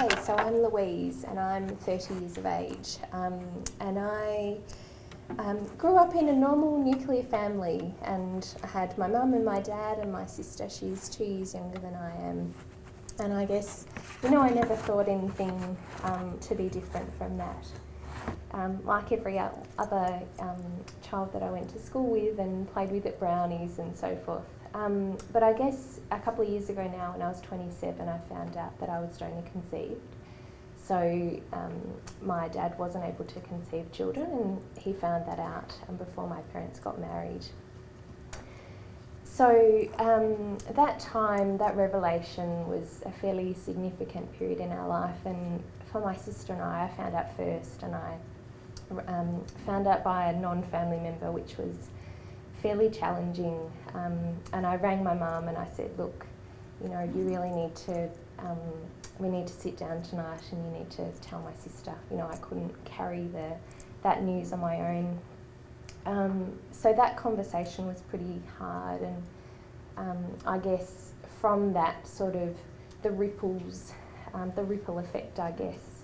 Okay, so I'm Louise and I'm 30 years of age. Um, and I um, grew up in a normal nuclear family and I had my mum and my dad and my sister. She's two years younger than I am. And I guess, you know, I never thought anything um, to be different from that. Um, like every other um, child that I went to school with and played with at Brownies and so forth. Um, but I guess a couple of years ago now, when I was 27, I found out that I was donor conceived. So um, my dad wasn't able to conceive children, and he found that out um, before my parents got married. So um, that time, that revelation was a fairly significant period in our life, and for my sister and I, I found out first, and I um, found out by a non-family member, which was fairly challenging. Um, and I rang my mum and I said, look, you know, you really need to, um, we need to sit down tonight and you need to tell my sister. You know, I couldn't carry the, that news on my own. Um, so that conversation was pretty hard and um, I guess from that sort of the ripples, um, the ripple effect, I guess,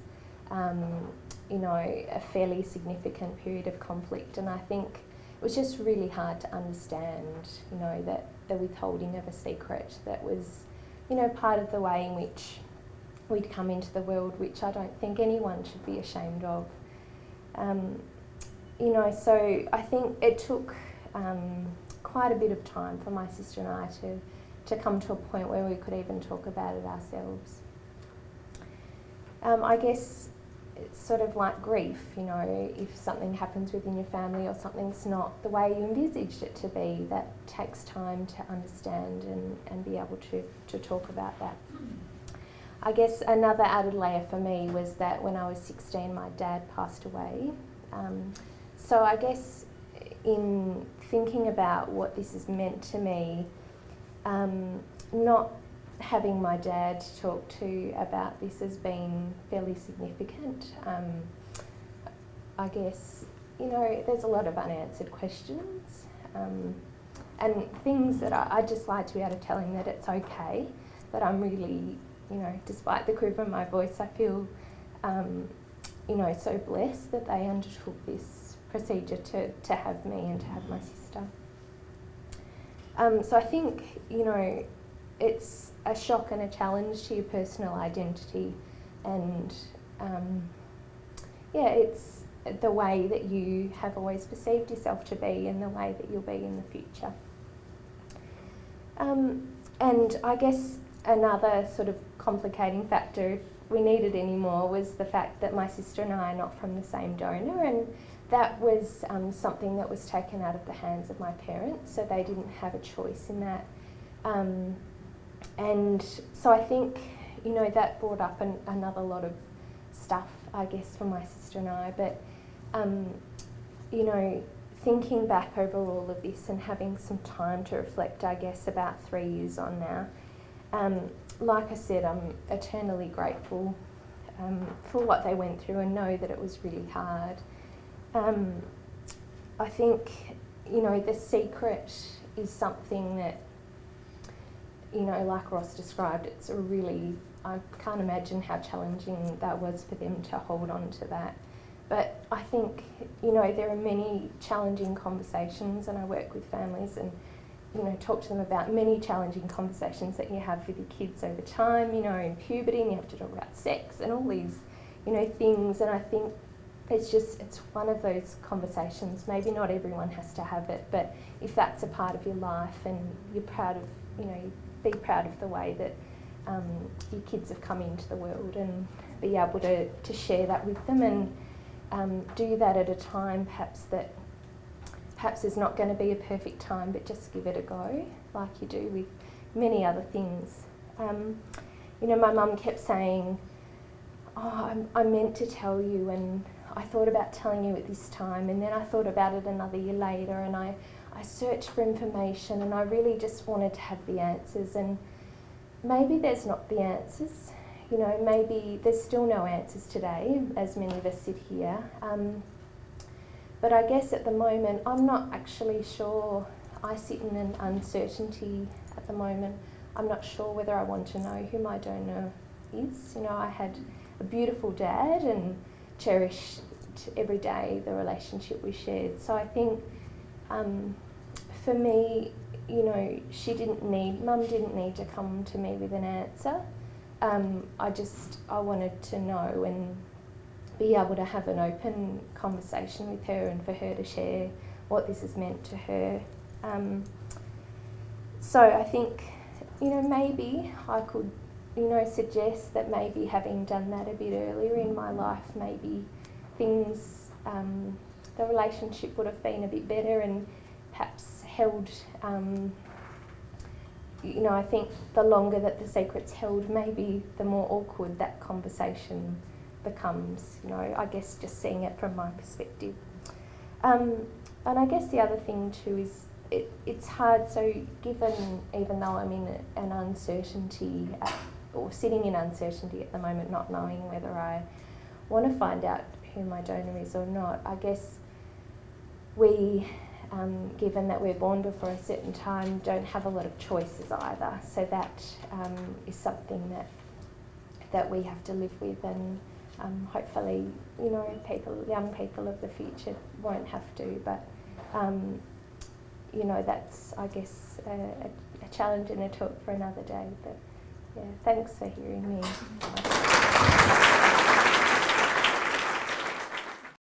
um, you know, a fairly significant period of conflict and I think it was just really hard to understand, you know, that the withholding of a secret that was, you know, part of the way in which we'd come into the world, which I don't think anyone should be ashamed of. Um, you know, so I think it took um, quite a bit of time for my sister and I to, to come to a point where we could even talk about it ourselves. Um, I guess it's sort of like grief, you know, if something happens within your family or something's not the way you envisaged it to be, that takes time to understand and, and be able to, to talk about that. I guess another added layer for me was that when I was 16, my dad passed away. Um, so I guess in thinking about what this has meant to me, um, not having my dad talk to about this has been fairly significant. Um, I guess, you know, there's a lot of unanswered questions um, and things that I, I'd just like to be able to tell him that it's okay, that I'm really, you know, despite the quiver in my voice, I feel, um, you know, so blessed that they undertook this procedure to, to have me and to have my sister. Um, so I think, you know, it's a shock and a challenge to your personal identity and um, yeah, it's the way that you have always perceived yourself to be and the way that you'll be in the future. Um, and I guess another sort of complicating factor, if we needed any more, was the fact that my sister and I are not from the same donor and that was um, something that was taken out of the hands of my parents, so they didn't have a choice in that. Um, and so I think, you know, that brought up an, another lot of stuff, I guess, for my sister and I. But, um, you know, thinking back over all of this and having some time to reflect, I guess, about three years on now, um, like I said, I'm eternally grateful um, for what they went through and know that it was really hard. Um, I think, you know, the secret is something that you know, like Ross described, it's a really, I can't imagine how challenging that was for them to hold on to that. But I think, you know, there are many challenging conversations and I work with families and, you know, talk to them about many challenging conversations that you have with your kids over time, you know, in puberty and you have to talk about sex and all these, you know, things and I think it's just, it's one of those conversations. Maybe not everyone has to have it, but if that's a part of your life and you're proud of, you know, be proud of the way that um, your kids have come into the world and be able to, to share that with them and um, do that at a time perhaps that perhaps is not going to be a perfect time but just give it a go like you do with many other things. Um, you know, my mum kept saying, oh, I, I meant to tell you and I thought about telling you at this time and then I thought about it another year later and I I searched for information and I really just wanted to have the answers and maybe there's not the answers. You know, maybe there's still no answers today, as many of us sit here. Um, but I guess at the moment, I'm not actually sure. I sit in an uncertainty at the moment. I'm not sure whether I want to know who my donor is. You know, I had a beautiful dad and cherished every day the relationship we shared. So I think um, for me, you know, she didn't need, mum didn't need to come to me with an answer. Um, I just, I wanted to know and be able to have an open conversation with her and for her to share what this has meant to her. Um, so I think, you know, maybe I could, you know, suggest that maybe having done that a bit earlier in my life, maybe things, um, the relationship would have been a bit better and perhaps held, um, you know, I think the longer that the secret's held, maybe the more awkward that conversation becomes, you know, I guess just seeing it from my perspective. Um, and I guess the other thing too is it, it's hard, so given, even though I'm in an uncertainty at, or sitting in uncertainty at the moment, not knowing whether I want to find out who my donor is or not, I guess we, um, given that we're born before a certain time, don't have a lot of choices either. So that um, is something that that we have to live with, and um, hopefully, you know, people, young people of the future won't have to. But um, you know, that's I guess a, a, a challenge and a talk for another day. But yeah, thanks for hearing me.